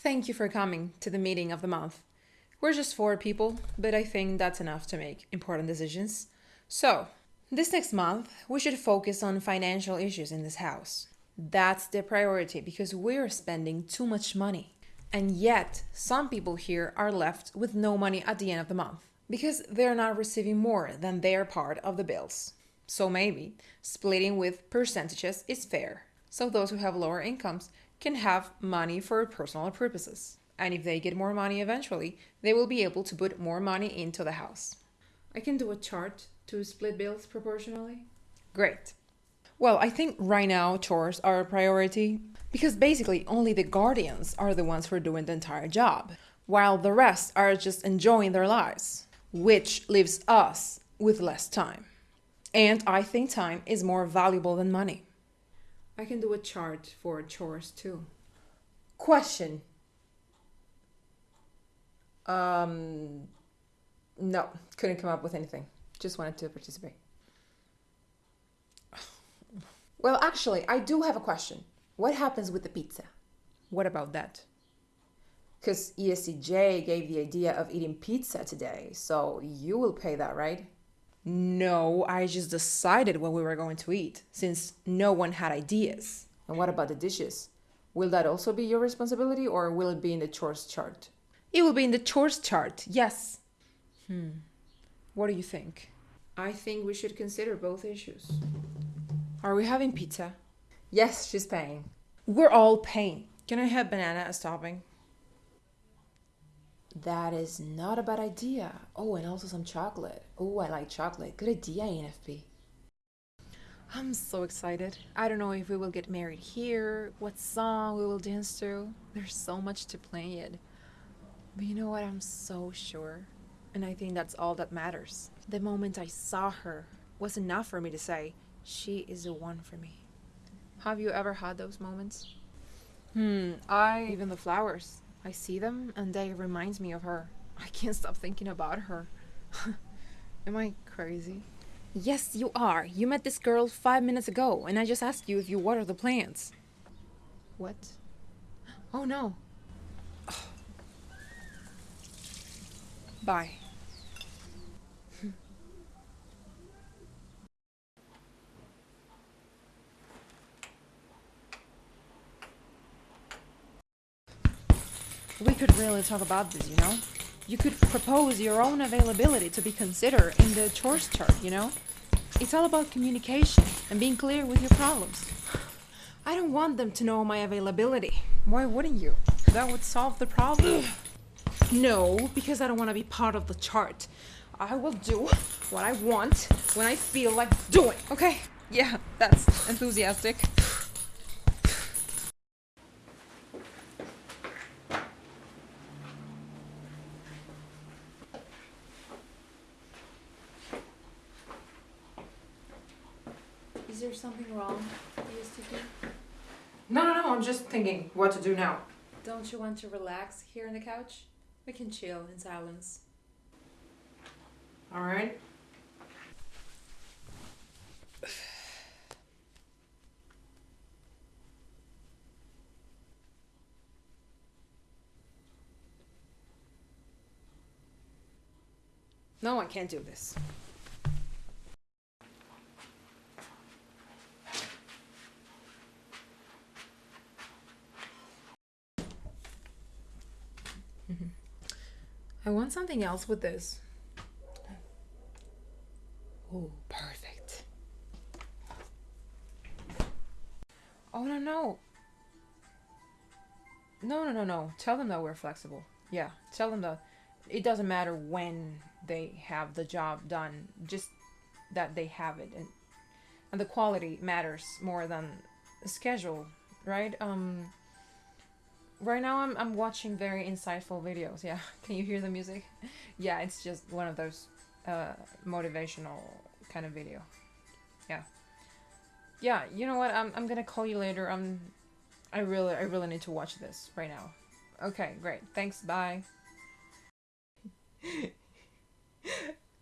Thank you for coming to the meeting of the month. We're just four people, but I think that's enough to make important decisions. So, this next month, we should focus on financial issues in this house. That's the priority because we're spending too much money. And yet, some people here are left with no money at the end of the month because they're not receiving more than their part of the bills. So maybe splitting with percentages is fair. So those who have lower incomes can have money for personal purposes. And if they get more money eventually, they will be able to put more money into the house. I can do a chart to split bills proportionally. Great. Well, I think right now chores are a priority because basically only the guardians are the ones who are doing the entire job, while the rest are just enjoying their lives, which leaves us with less time. And I think time is more valuable than money. I can do a chart for chores too. Question. Um, no, couldn't come up with anything. Just wanted to participate. Well, actually, I do have a question. What happens with the pizza? What about that? Because ESTJ gave the idea of eating pizza today, so you will pay that, right? No, I just decided what we were going to eat, since no one had ideas. And what about the dishes? Will that also be your responsibility, or will it be in the chores chart? It will be in the chores chart, yes. Hmm. What do you think? I think we should consider both issues. Are we having pizza? Yes, she's paying. We're all paying. Can I have banana as topping? That is not a bad idea. Oh, and also some chocolate. Oh, I like chocolate. Good idea, ENFP. I'm so excited. I don't know if we will get married here, what song we will dance to. There's so much to plan yet. But you know what? I'm so sure. And I think that's all that matters. The moment I saw her was enough for me to say, she is the one for me. Have you ever had those moments? Hmm, I. Even the flowers. I see them and they remind me of her. I can't stop thinking about her. Am I crazy? Yes, you are. You met this girl five minutes ago, and I just asked you if you water the plants. What? Oh no. Bye. We could really talk about this, you know? You could propose your own availability to be considered in the chores chart, you know? It's all about communication and being clear with your problems. I don't want them to know my availability. Why wouldn't you? That would solve the problem. no, because I don't want to be part of the chart. I will do what I want when I feel like doing. Okay? Yeah, that's enthusiastic. Is there something wrong, ESTP? No, no, no, I'm just thinking what to do now. Don't you want to relax here on the couch? We can chill in silence. Alright. No, I can't do this. I want something else with this. Oh, perfect. Oh, no, no. No, no, no, no. Tell them that we're flexible. Yeah, tell them that it doesn't matter when they have the job done, just that they have it. And, and the quality matters more than the schedule, right? Um, right now I'm, I'm watching very insightful videos yeah can you hear the music yeah it's just one of those uh, motivational kind of video yeah yeah you know what I'm, I'm gonna call you later I'm I really I really need to watch this right now okay great thanks bye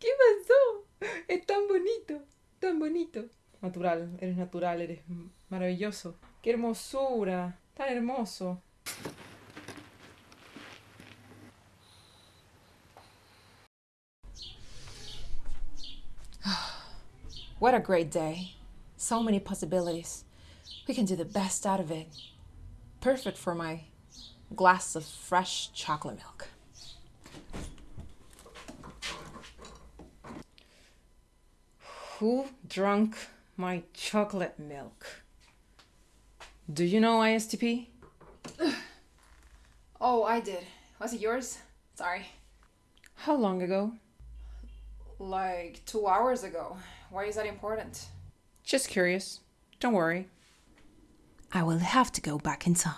¿Qué pasó? Es tan bonito, tan bonito. Natural, eres natural, eres maravilloso. ¡Qué hermosura! Tan hermoso. What a great day. So many possibilities. We can do the best out of it. Perfect for my glass of fresh chocolate milk. Who drunk my chocolate milk? Do you know ISTP? Oh, I did. Was it yours? Sorry. How long ago? Like two hours ago. Why is that important? Just curious. Don't worry. I will have to go back in time.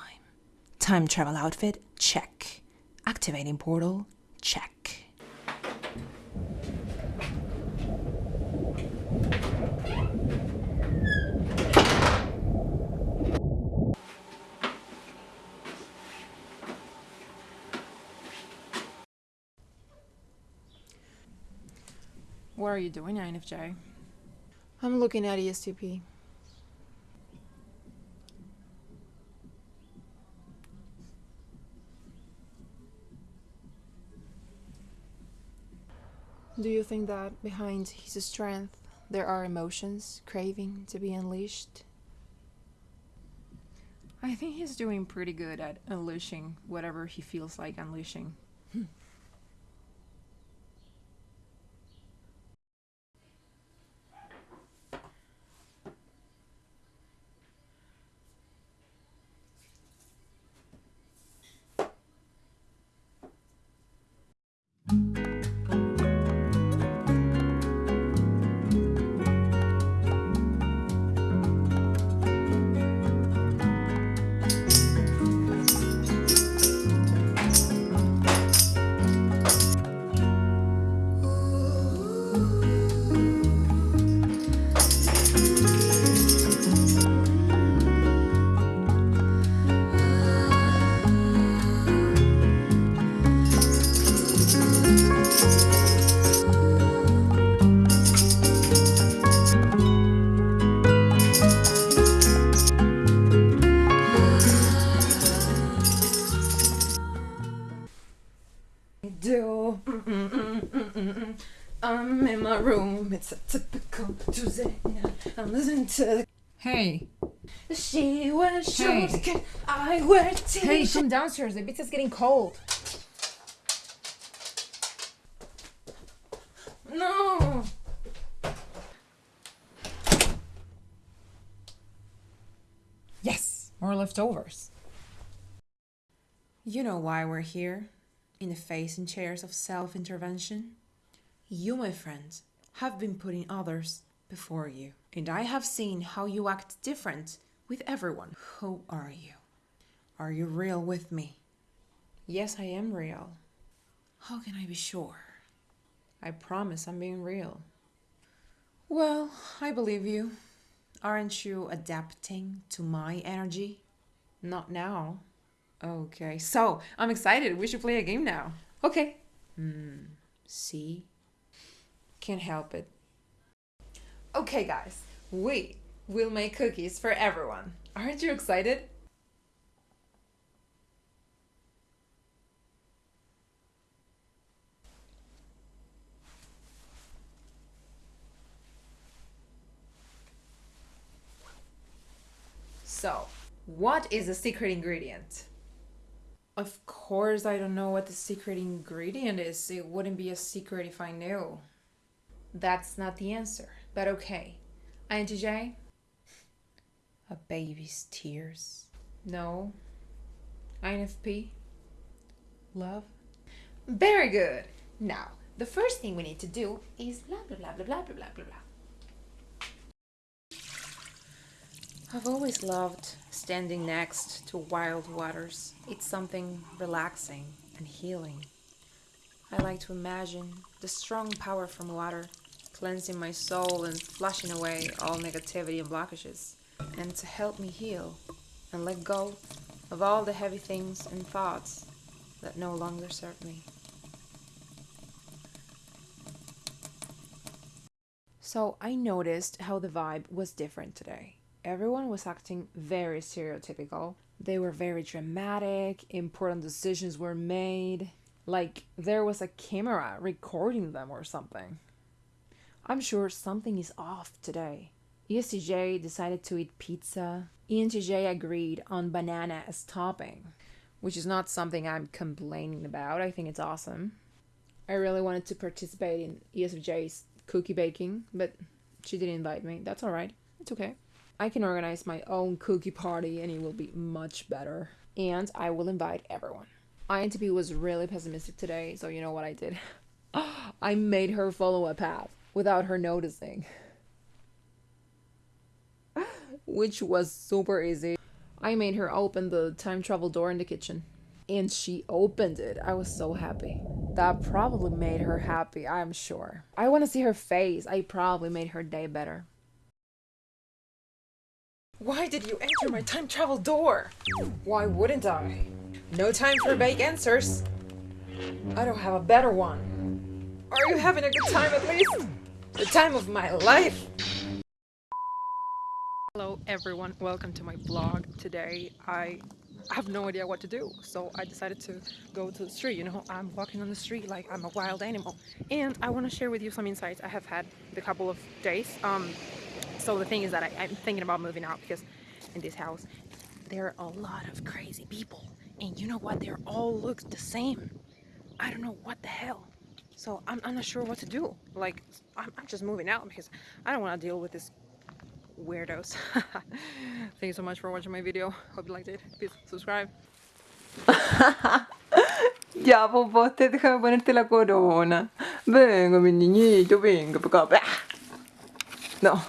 Time travel outfit, check. Activating portal, check. What are you doing, INFJ? I'm looking at ESTP. Do you think that behind his strength there are emotions craving to be unleashed? I think he's doing pretty good at unleashing whatever he feels like unleashing. It's a typical Tuesday night. I'm listening to. Hey. She wears Hey. shoes, can I wear t Hey, come downstairs. The pizza's getting cold. No. Yes, more leftovers. You know why we're here? In the face and chairs of self intervention? You, my friends, have been putting others before you, and I have seen how you act different with everyone. Who are you? Are you real with me? Yes, I am real. How can I be sure? I promise I'm being real. Well, I believe you. Aren't you adapting to my energy? Not now. Okay, so I'm excited. We should play a game now. Okay. Hmm. See? Can't help it. Okay, guys, we will make cookies for everyone. Aren't you excited? So, what is the secret ingredient? Of course, I don't know what the secret ingredient is. It wouldn't be a secret if I knew. That's not the answer, but okay. INTJ? A baby's tears. No. INFP? Love? Very good. Now, the first thing we need to do is blah blah blah blah blah blah blah blah blah. I've always loved standing next to wild waters. It's something relaxing and healing. I like to imagine the strong power from water cleansing my soul and flushing away all negativity and blockages, and to help me heal and let go of all the heavy things and thoughts that no longer serve me. So I noticed how the vibe was different today. Everyone was acting very stereotypical. They were very dramatic, important decisions were made, like there was a camera recording them or something. I'm sure something is off today. ESTJ decided to eat pizza. ENTJ agreed on banana as topping, which is not something I'm complaining about. I think it's awesome. I really wanted to participate in ESFJ's cookie baking, but she didn't invite me. That's all right. It's okay. I can organize my own cookie party and it will be much better. And I will invite everyone. INTP was really pessimistic today, so you know what I did? I made her follow a path without her noticing. Which was super easy. I made her open the time travel door in the kitchen. And she opened it. I was so happy. That probably made her happy, I'm sure. I want to see her face. I probably made her day better. Why did you enter my time travel door? Why wouldn't I? No time for vague answers. I don't have a better one. Are you having a good time at least? The time of my life. Hello everyone, welcome to my vlog. Today I have no idea what to do, so I decided to go to the street. You know, I'm walking on the street like I'm a wild animal. And I want to share with you some insights I have had the couple of days. Um, so the thing is that I, I'm thinking about moving out because in this house there are a lot of crazy people. And you know what? They all look the same. I don't know what the hell. So I'm, I'm not sure what to do. Like, I'm, I'm just moving out because I don't want to deal with this weirdos. Thank you so much for watching my video. Hope you liked it. Please subscribe. Ya, popote, déjame ponerte la corona. Venga, mi para acá. No,